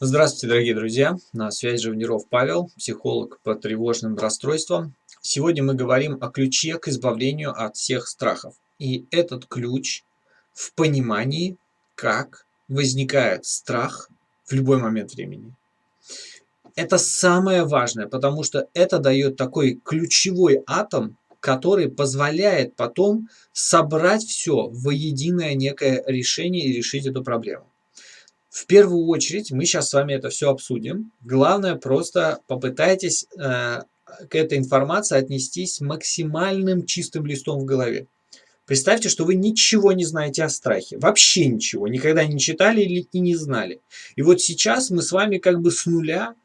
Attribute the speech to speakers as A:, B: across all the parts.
A: Здравствуйте, дорогие друзья! На связи Живниров Павел, психолог по тревожным расстройствам. Сегодня мы говорим о ключе к избавлению от всех страхов. И этот ключ в понимании, как возникает страх в любой момент времени. Это самое важное, потому что это дает такой ключевой атом, который позволяет потом собрать все в единое некое решение и решить эту проблему. В первую очередь мы сейчас с вами это все обсудим. Главное, просто попытайтесь э, к этой информации отнестись максимальным чистым листом в голове. Представьте, что вы ничего не знаете о страхе. Вообще ничего. Никогда не читали или и не знали. И вот сейчас мы с вами как бы с нуля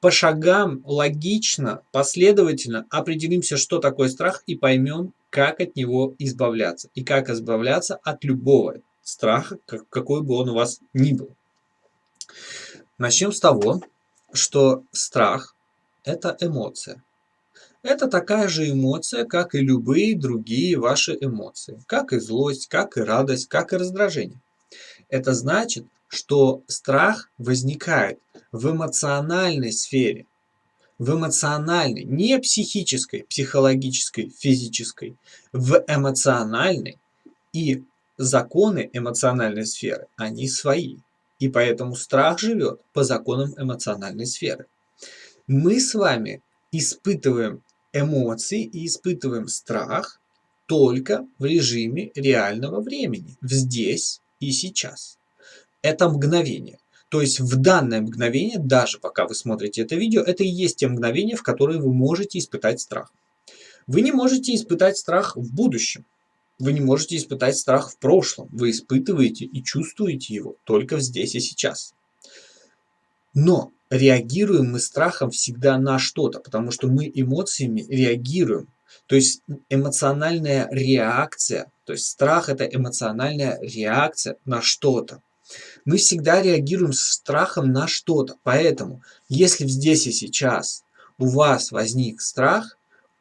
A: по шагам логично, последовательно определимся, что такое страх и поймем, как от него избавляться. И как избавляться от любого страха, какой бы он у вас ни был. Начнем с того, что страх – это эмоция. Это такая же эмоция, как и любые другие ваши эмоции. Как и злость, как и радость, как и раздражение. Это значит, что страх возникает в эмоциональной сфере. В эмоциональной, не психической, психологической, физической, в эмоциональной. И законы эмоциональной сферы, они свои. И поэтому страх живет по законам эмоциональной сферы. Мы с вами испытываем эмоции и испытываем страх только в режиме реального времени, здесь и сейчас. Это мгновение. То есть в данное мгновение, даже пока вы смотрите это видео, это и есть те мгновения, в которые вы можете испытать страх. Вы не можете испытать страх в будущем. Вы не можете испытать страх в прошлом. Вы испытываете и чувствуете его только здесь и сейчас. Но реагируем мы страхом всегда на что-то, потому что мы эмоциями реагируем. То есть эмоциональная реакция, то есть страх это эмоциональная реакция на что-то. Мы всегда реагируем с страхом на что-то. Поэтому, если здесь и сейчас у вас возник страх,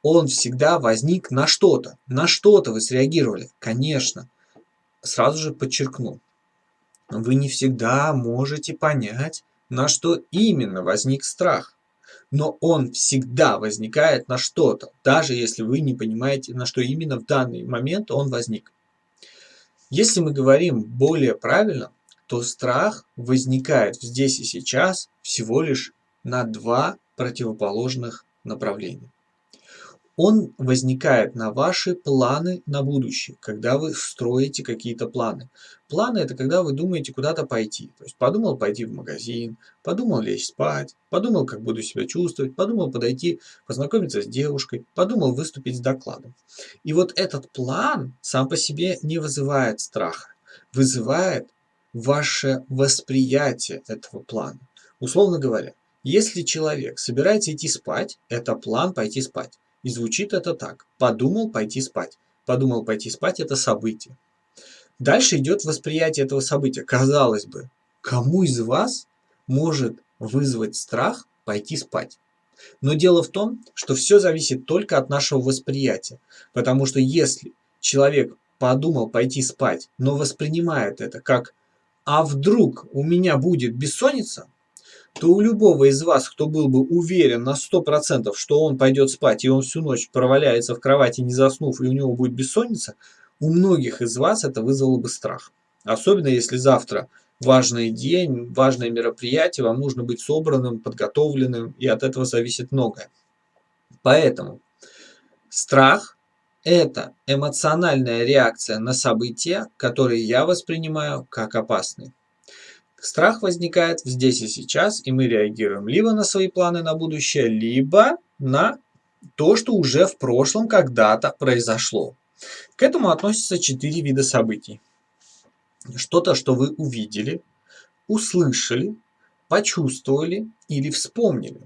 A: он всегда возник на что-то. На что-то вы среагировали. Конечно, сразу же подчеркну, вы не всегда можете понять, на что именно возник страх. Но он всегда возникает на что-то, даже если вы не понимаете, на что именно в данный момент он возник. Если мы говорим более правильно, то страх возникает здесь и сейчас всего лишь на два противоположных направления он возникает на ваши планы на будущее, когда вы строите какие-то планы. Планы – это когда вы думаете куда-то пойти. То есть подумал пойти в магазин, подумал лечь спать, подумал, как буду себя чувствовать, подумал подойти, познакомиться с девушкой, подумал выступить с докладом. И вот этот план сам по себе не вызывает страха, вызывает ваше восприятие этого плана. Условно говоря, если человек собирается идти спать, это план пойти спать. И звучит это так. Подумал пойти спать. Подумал пойти спать – это событие. Дальше идет восприятие этого события. Казалось бы, кому из вас может вызвать страх пойти спать? Но дело в том, что все зависит только от нашего восприятия. Потому что если человек подумал пойти спать, но воспринимает это как «а вдруг у меня будет бессонница», то у любого из вас, кто был бы уверен на 100%, что он пойдет спать, и он всю ночь проваляется в кровати, не заснув, и у него будет бессонница, у многих из вас это вызвало бы страх. Особенно если завтра важный день, важное мероприятие, вам нужно быть собранным, подготовленным, и от этого зависит многое. Поэтому страх – это эмоциональная реакция на события, которые я воспринимаю как опасные. Страх возникает здесь и сейчас, и мы реагируем либо на свои планы на будущее, либо на то, что уже в прошлом когда-то произошло. К этому относятся четыре вида событий. Что-то, что вы увидели, услышали, почувствовали или вспомнили.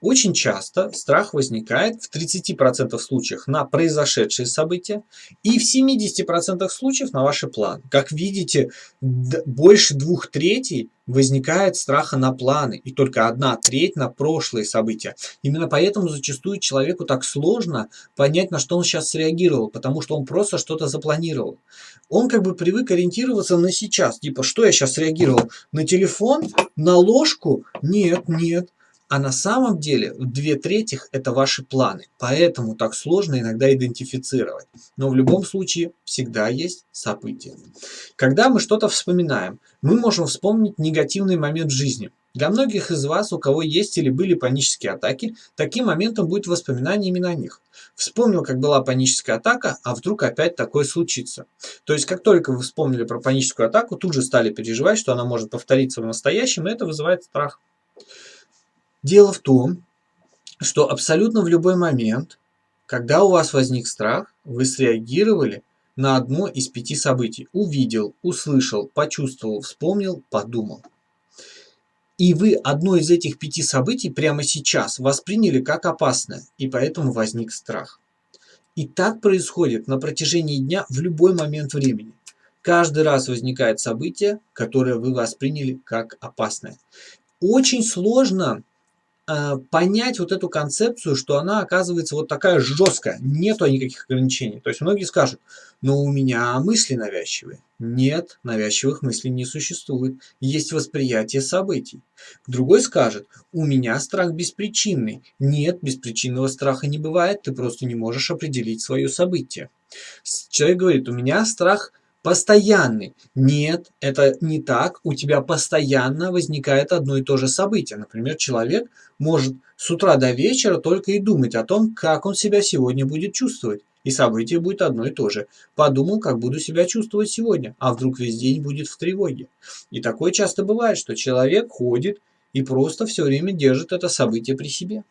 A: Очень часто страх возникает в 30% случаях на произошедшие события и в 70% случаев на ваши планы. Как видите, больше двух третей возникает страха на планы и только одна треть на прошлые события. Именно поэтому зачастую человеку так сложно понять, на что он сейчас среагировал, потому что он просто что-то запланировал. Он как бы привык ориентироваться на сейчас, типа, что я сейчас реагировал? На телефон? На ложку? Нет, нет. А на самом деле две трети это ваши планы, поэтому так сложно иногда идентифицировать. Но в любом случае всегда есть события. Когда мы что-то вспоминаем, мы можем вспомнить негативный момент в жизни. Для многих из вас, у кого есть или были панические атаки, таким моментом будет воспоминание именно о них. Вспомнил, как была паническая атака, а вдруг опять такое случится. То есть, как только вы вспомнили про паническую атаку, тут же стали переживать, что она может повториться в настоящем, и это вызывает страх. Дело в том, что абсолютно в любой момент, когда у вас возник страх, вы среагировали на одно из пяти событий. Увидел, услышал, почувствовал, вспомнил, подумал. И вы одно из этих пяти событий прямо сейчас восприняли как опасное, и поэтому возник страх. И так происходит на протяжении дня в любой момент времени. Каждый раз возникает событие, которое вы восприняли как опасное. Очень сложно понять вот эту концепцию, что она оказывается вот такая жесткая, нету никаких ограничений. То есть многие скажут, но у меня мысли навязчивые. Нет, навязчивых мыслей не существует, есть восприятие событий. Другой скажет, у меня страх беспричинный. Нет, беспричинного страха не бывает, ты просто не можешь определить свое событие. Человек говорит, у меня страх постоянный. Нет, это не так. У тебя постоянно возникает одно и то же событие. Например, человек может с утра до вечера только и думать о том, как он себя сегодня будет чувствовать. И событие будет одно и то же. Подумал, как буду себя чувствовать сегодня, а вдруг весь день будет в тревоге. И такое часто бывает, что человек ходит и просто все время держит это событие при себе.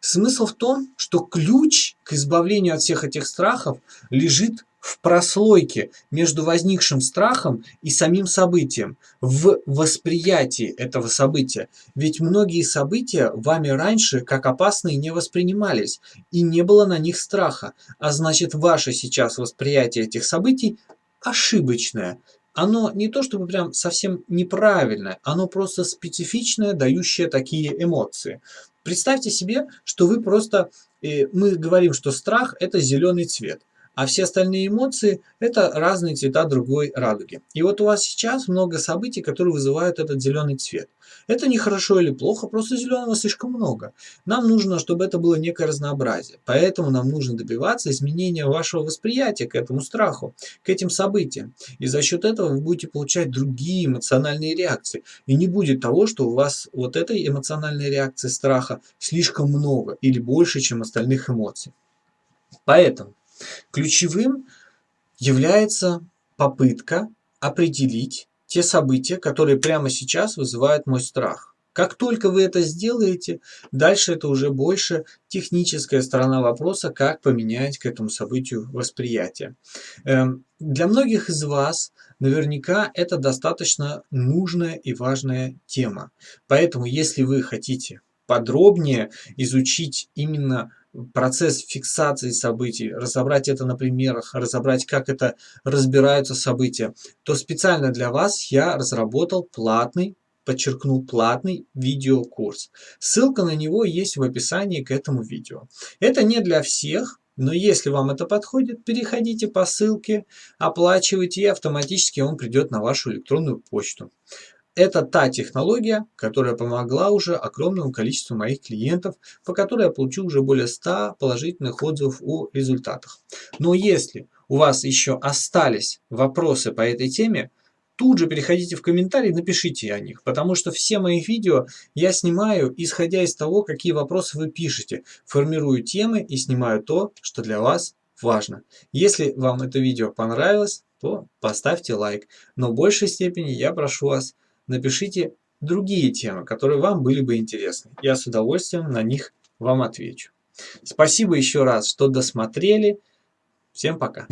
A: Смысл в том, что ключ к избавлению от всех этих страхов лежит в прослойке между возникшим страхом и самим событием, в восприятии этого события. Ведь многие события вами раньше как опасные не воспринимались, и не было на них страха, а значит ваше сейчас восприятие этих событий ошибочное. Оно не то чтобы прям совсем неправильное, оно просто специфичное, дающее такие эмоции. Представьте себе, что вы просто, э, мы говорим, что страх это зеленый цвет а все остальные эмоции – это разные цвета другой радуги. И вот у вас сейчас много событий, которые вызывают этот зеленый цвет. Это не хорошо или плохо, просто зеленого слишком много. Нам нужно, чтобы это было некое разнообразие. Поэтому нам нужно добиваться изменения вашего восприятия к этому страху, к этим событиям. И за счет этого вы будете получать другие эмоциональные реакции. И не будет того, что у вас вот этой эмоциональной реакции страха слишком много или больше, чем остальных эмоций. Поэтому Ключевым является попытка определить те события, которые прямо сейчас вызывают мой страх. Как только вы это сделаете, дальше это уже больше техническая сторона вопроса, как поменять к этому событию восприятие. Эм, для многих из вас наверняка это достаточно нужная и важная тема. Поэтому, если вы хотите подробнее изучить именно процесс фиксации событий, разобрать это на примерах, разобрать, как это разбираются события, то специально для вас я разработал платный, подчеркну, платный видеокурс. Ссылка на него есть в описании к этому видео. Это не для всех, но если вам это подходит, переходите по ссылке, оплачивайте, и автоматически он придет на вашу электронную почту. Это та технология, которая помогла уже огромному количеству моих клиентов, по которой я получил уже более 100 положительных отзывов о результатах. Но если у вас еще остались вопросы по этой теме, тут же переходите в комментарии, напишите о них, потому что все мои видео я снимаю, исходя из того, какие вопросы вы пишете, формирую темы и снимаю то, что для вас важно. Если вам это видео понравилось, то поставьте лайк, но в большей степени я прошу вас напишите другие темы, которые вам были бы интересны. Я с удовольствием на них вам отвечу. Спасибо еще раз, что досмотрели. Всем пока.